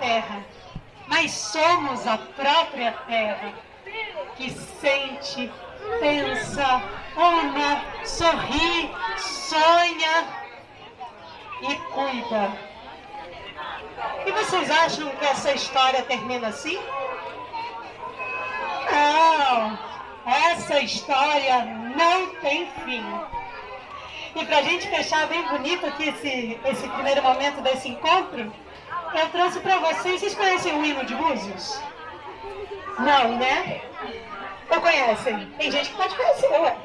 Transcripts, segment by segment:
terra, mas somos a própria terra que sente, pensa, ama, sorri, sonha e cuida. E vocês acham que essa história termina assim? Não, essa história não tem fim. E para a gente fechar bem bonito aqui esse, esse primeiro momento desse encontro, eu trouxe para vocês, vocês conhecem o hino de Búzios? Não, né? Ou conhecem? Tem gente que pode conhecer, ué.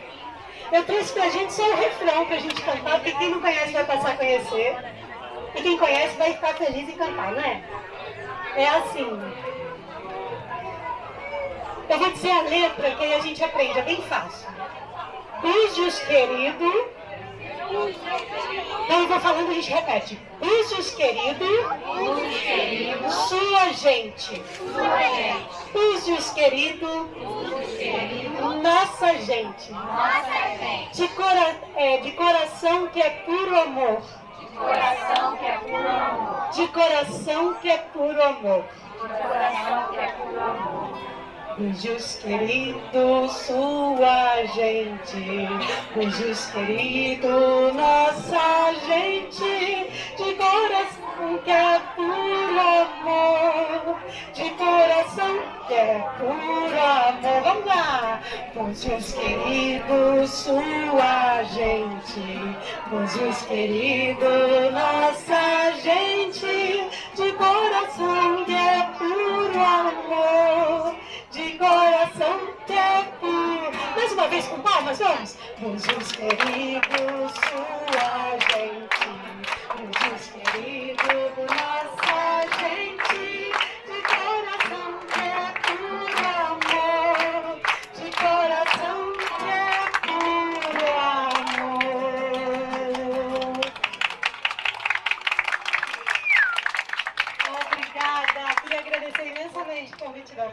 Eu trouxe pra gente só o refrão pra gente cantar, porque quem não conhece vai passar a conhecer. E quem conhece vai ficar feliz em cantar, né? É assim. Eu vou dizer a letra que a gente aprende, é bem fácil. Búzios querido. Então eu vou falando, a gente repete. Búzios querido. Sua gente. Búzios querido. Nossa gente. De, cora é, de coração que é puro amor. Coração que é puro amor. De coração que é puro amor. Coração que é puro amor. Beijos querido, sua gente, beijos querido, nossa gente, de coração que é puro amor, de coração que é puro amor. Vamos lá! Beijos querido, sua gente, beijos querido, nossa gente, de coração uma vez com palmas, vamos. Jesus querido, sua gente. Jesus querido, nossa gente. De coração é puro amor. De coração é puro amor. Obrigada. Queria agradecer imensamente o convite da